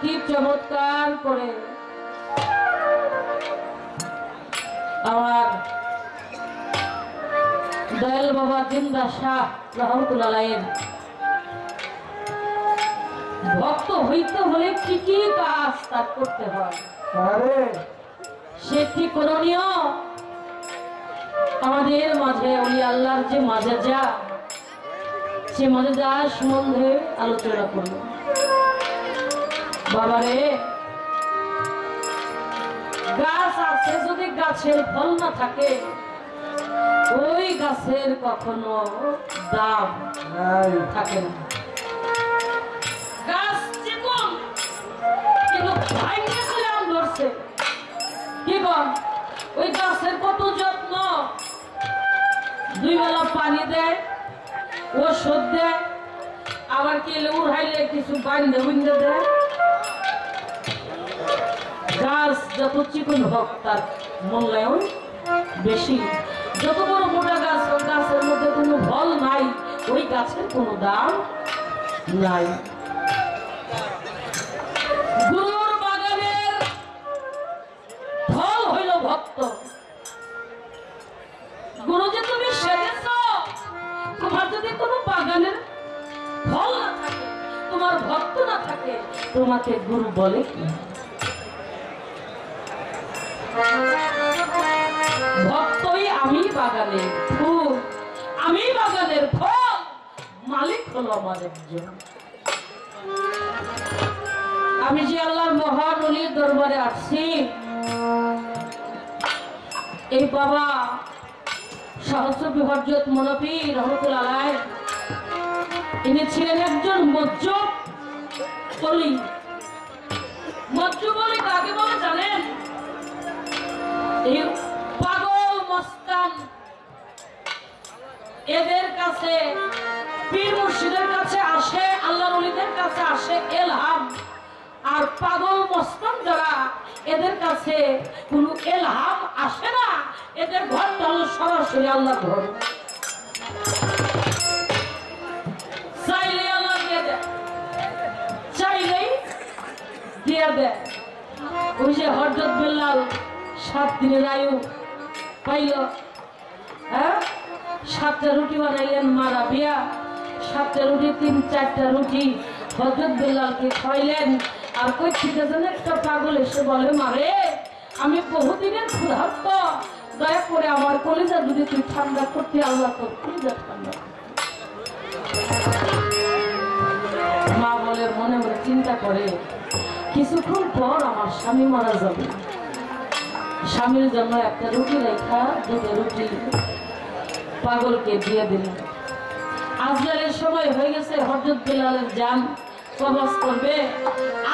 কি চমৎকার করে। আমার দয়াল বাবা জিন্দা শাহ রহমতুল্লাহ ভক্ত হইতে হলে কি কি কাজ তার করতে হয়। সে কি করণীয় আমাদের মাঝে উনি আল্লাহর যে মাঝে যা সে মাঝে যা সম্বন্ধে আলোচনা করল। বাবারে। গাছ আছে যদি গাছের ফল না থাকে ওই গাছের কখনো দাম থাকে না। গাছ চিকন কিন্তু ভাইকে করে আম ধরছে। কি কর ওই গাছের কত যত্ন? দুই বেলা পানি দেয় ওষুধ দেয় আবার কি উড়াইলে কিছু বান্ধে বুন্ধে দেয়। গাছ যত চিকন হোক তার মূল্যায়ন বেশি। যত বড় মোটা গাছ হোক গাছের মধ্যে কোনো ফল নাই, ওই গাছের কোনো দাম নাই। ফল হইল ভক্ত। গুরু যে তুমি তোমার যদি কোনো ফল না থাকে, তোমার ভক্ত না থাকে, তোমাকে গুরু বলে কি? ভক্তই আমি বাগানের ফুল, আমি বাগানের ফল, মালিক আমার একজন। আমি যে আল্লাহর মহান অলির দরবারে আসছি, এই বাবা সহস্র বিহর্জত মনপি রহমতুল আলাই, ইনি ছিলেন একজন মজ্জ বলি মজ্জ বলি কাকে বলে জানেন? পাগল মস্তান এদের কাছে, পীর মুর্শিদের কাছে আসে আল্লাহ রলিদের কাছে আসে এলহাম। আর পাগল মস্তান যারা, এদের কাছে কোন এলহাম আসে না। এদের ঘরটা হলো সরাসরি আল্লাহ ঘর। চাইলে আল্লাহ দিয়ে দেয়, চাইলেই দিয়ে দেয়। ওই যে হরজত বিল্লাল সাত দিনের আয়ু পাইল। হ্যাঁ? সাতটা রুটি বানাইলেন মারা বিয়া। সাতটা রুটি, তিন, চারটা রুটি হজরত বেলালকে খাইলেন আর কই থেকে যেন একটা পাগল এসে বলে, মারে, আমি বহুদিনের ক্ষুধার্ত। দয়া করে আমার কলিজা যদি তুই ঠান্ডা করতে আল্লাহ তোর কলিজা ঠান্ডা মা বলে, মনে মনে চিন্তা করে, কিছুক্ষণ পর আমার স্বামী মারা যাবে। স্বামীর জন্য একটা রুটি রেখা, দুটো রুটি পাগলকে দিয়ে দিলেন আজরাইলের সময় হয়ে গেছে হজরত বিলালের যান কবজ করবে।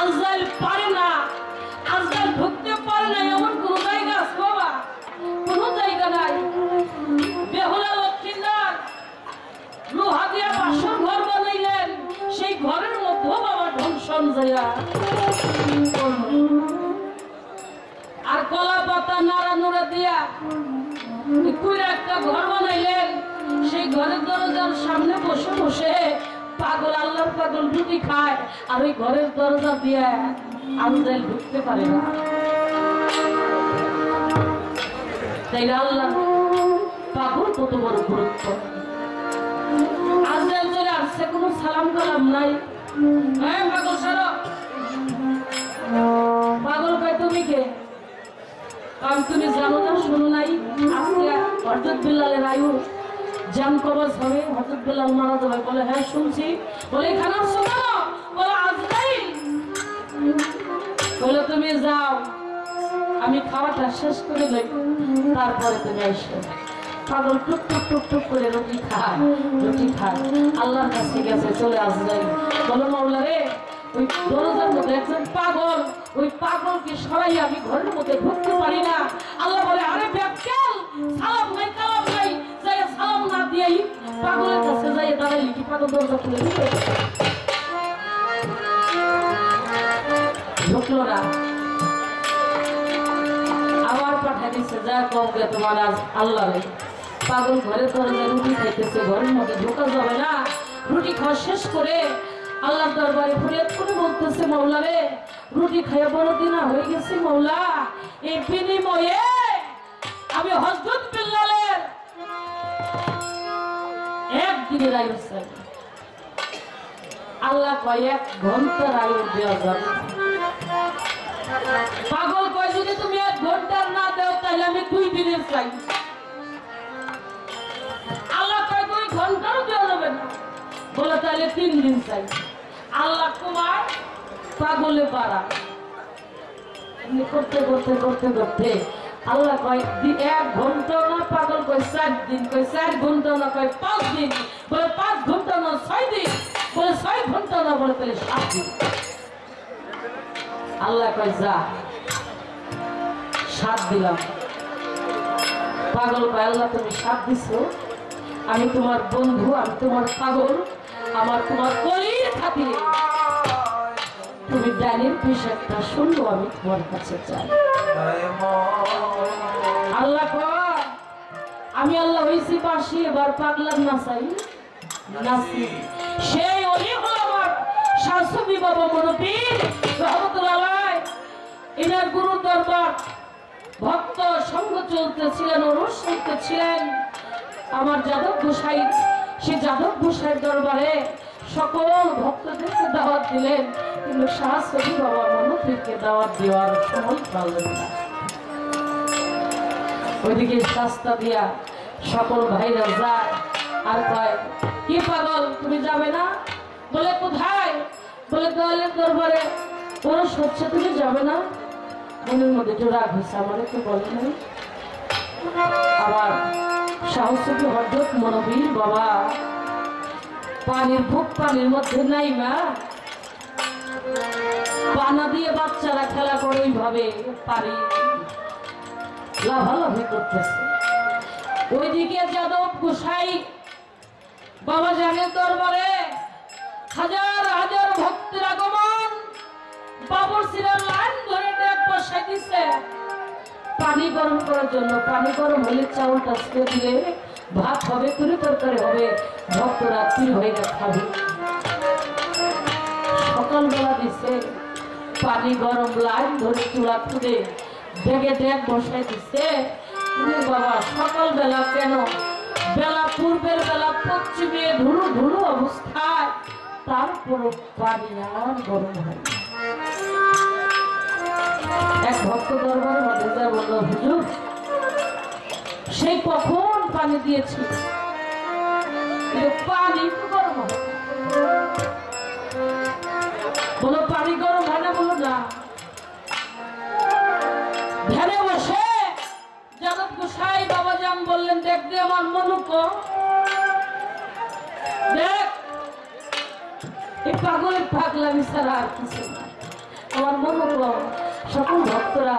আজরাইল পারে না। একটা ঘর বানাইলেন। সেই ঘরের দরজার সামনে বসে বসে পাগল, আল্লাহর পাগল দরজা দিয়ে পাগল কত বড় গুরুত্ব। আজরাইল কোনো সালাম কালাম নাই। হ্যাঁ পাগল সারো? পাগল কয়, তুমি কে? কারণ তুমি হজরত বিল্লালের আয়ু জান কবজ হবে হজরত বিল্লাল মারা যাবে। বলে হ্যাঁ শুনছি। বলে, এখানে আসছো বলে, আজরাইল। বলে, তুমি যাও। আমি খাওয়াটা শেষ করে লই তারপরে তুমি এসো পাগল টুক টুক টুক টুক করে রুটি খায় রুটি খায়। আল্লাহর কাছে গেছে, চলে আসবে। বলো মাওলা রে, ওই দরজার মধ্যে একজন পাগল, ওই পাগলকে সরাই আমি ঘরের মধ্যে ঢুকতে পারি না। আল্লাহ বলে, আরে ব্যাকল সালাম দিয়েই পাগলের কাছে যাই, দাঁড়াইলি কি পাগল দরজা খুলে দিবে আবার পাঠাই দিচ্ছে আল্লাহ রে। পাগল ঘরে রুটি খাইতেছে, ঘরের মধ্যে ঢোকা যাবে রুটি খাওয়া শেষ করে আল্লাহর দরবারে ফরিয়াদ মাওলা রে, রুটি খাইয়া বড় দিনা হয়ে গেছি, মৌলা। এই বিনিময়ে আমি হজরত আল্লাহ কয় ঘণ্টার আয়ু দেওয়া পাগল কয়, যদি তুমি এক ঘণ্টার না দাও, তাহলে আমি দুই দিনের চাই আল্লাহ কয়, দুই ঘন্টারও দেওয়া যাবে না। বলে, তাহলে তিন দিন চাই আল্লাহ কুমার পাগলে এমনি করতে করতে করতে করতে। আল্লাহ কয়, দি- এক ঘণ্টা না পাগল কয় চার দিন, কয় চার ঘণ্টা না কয় পাঁচ দিন, বলে পাঁচ ঘণ্টা না ছয় দিন, বলে ছয় ঘণ্টা না, বলে তাহলে সাত দিন। আল্লাহ কয়, যা, সাত দিলাম। পাগল কয়, আল্লাহ তুমি সাত দিছো, আমি তোমার বন্ধু, আমি তোমার পাগল, আমার তোমার কলির খাতিরে। তুমি ডাইনির পোশাকটা শুনব আমি তোমার কাছে চাই। আল্লাহ আমি আল্লাহ হয়েছি পাশি এবার পাগলার না চাই সেই অলি হলো আমার শাশুড়ি বাবা আলাই। এনার গুরু দরবার, ভক্ত সঙ্গ চলতেছিলেন অনুষ্ঠিত ছিলেন আমার যাদব গোসাই, সে যাদব গোসাইয়ের দরবারে সকল ভক্তদেরকে দাওয়াত দিলেন, কিন্তু শাহসবি বাবা মনোপীরকে দাওয়াত দেওয়ার সময় পারলেন না। ওইদিকে রাস্তা দিয়া সকল ভাইরা যায়, আর কয়, কি পাগল, তুমি যাবে না? বলে, কোথায়? বলে দলের দরবারে। ওরা সচ্ছে তুমি যাবে না? মনের মধ্যে একটু রাগ হয়েছে, আমার একটু বলে নাই। আবার সাহসী হজরত মনোবীর বাবা পানির বুক পানির মধ্যে নাই, মা। পানা দিয়ে বাচ্চারা খেলা করে ওইভাবে পারি। লাভালাভি করতেছে। ওইদিকে যাদব গোসাই বাবা জানের দরবারে হাজার হাজার ভক্তের আগমন। বাবর সিরার লাইন ধরে দিছে। পানি গরম করার জন্য, পানি গরম হলে চাউলটা দিলে ভাত হবে তুরি তরকারি হবে ভক্তরা তীর হয়ে খাবে। সকালবেলা দিচ্ছে পানি গরম লাইন ধরে চুলা খুঁড়ে ডেকে ডেক দিছে। তুমি বাবা, সকালবেলা কেন? বেলা, পূর্বের বেলা পশ্চিমে ধুলো ধুলো অবস্থায়, তারপরও পানি আর গরম হয়। এক ভক্ত দরবারে মধ্যে বলল, হুজুর পানি দিয়েছি। পানি তো গরম বলো পানি গরম হয় না, বলো না। বাবা বললেন, দেখ দে আমার মনুক। দেখ পাগলামি ছাড়া আর কিছু আমার মনুক, সকল ভক্তরা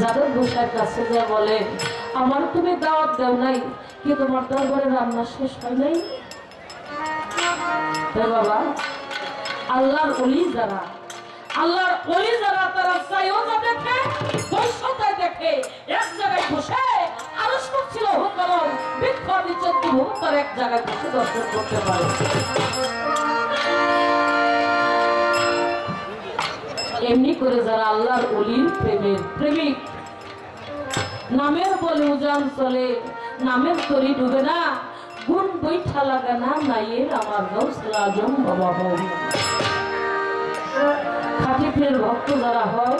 যাদব গোসাইয়ের কাছে যা বলে, আমার তুমি দাওয়াত দেও নাই, কি তোমার দরবারে রান্না শেষ হয় নাই? বাবা, আল্লাহর অলি যারা, আল্লাহর অলি যারা, তারা চাইও যা দেখে বৈশ্যতায় দেখে, এক জায়গায় বসে, আরও ছিল হুকম বৃক্ষ নিচের তার এক জায়গায় বসে দর্শন করতে পারে। এমনি করে যারা আল্লাহর অলির প্রেমের প্রেমিক। নামের বলে উজান চলে, নামের তরি ডুবে না। গুণ বৈঠা লাগা না, নাইয়ের আমার গৌসল আজম বাবা খাঁটি প্রের ভক্ত যারা হয়,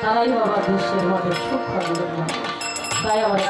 তারাই বাবা দেশের মধ্যে সুখ পাবে। তাই আমার